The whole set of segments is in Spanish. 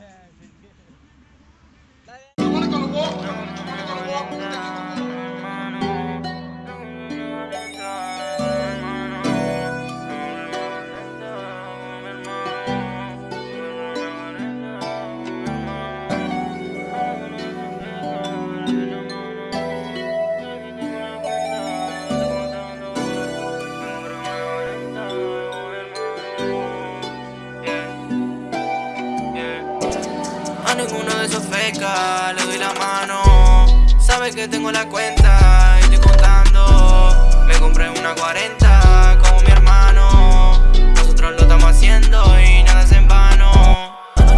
A ninguno de esos fecas le doy la mano. Sabe que tengo la cuenta y estoy contando. Me compré una 40 como mi hermano. Nosotros lo estamos haciendo y nada es en vano.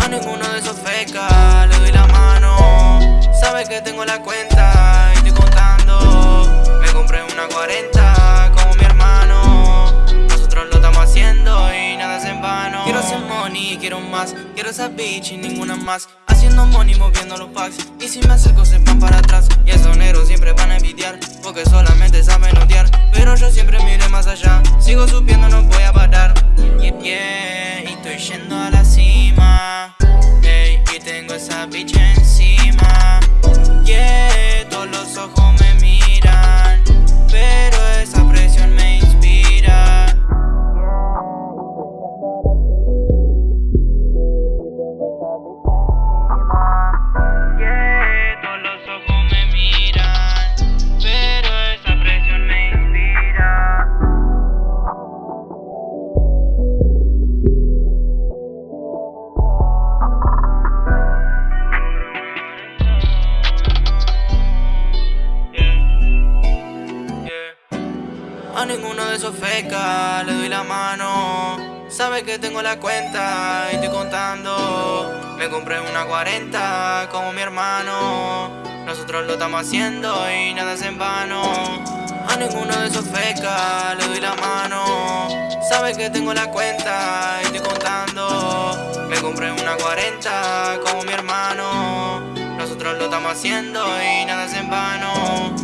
A ninguno de esos fecas le doy la mano. Sabe que tengo la cuenta y estoy contando. Me compré una 40 como mi hermano. Nosotros lo estamos haciendo y nada es en vano. Quiero hacer money, quiero más. Quiero esa bitch y ninguna más Haciendo money moviendo los packs Y si me acerco se van para atrás. Y esos negros siempre van a envidiar Porque solamente saben odiar. Pero yo siempre miré más allá. Sigo subiendo, no voy a parar. Yeah, yeah Y estoy yendo a la cima. Y tengo esa bitch A ninguno de esos fecas le doy la mano. Sabe que tengo la cuenta y estoy contando. Me compré una 40 como mi hermano. Nosotros lo estamos haciendo y nada es en vano. A ninguno de esos fecas le doy la mano. Sabe que tengo la cuenta y estoy contando. Me compré una 40 como mi hermano. Nosotros lo estamos haciendo y nada es en vano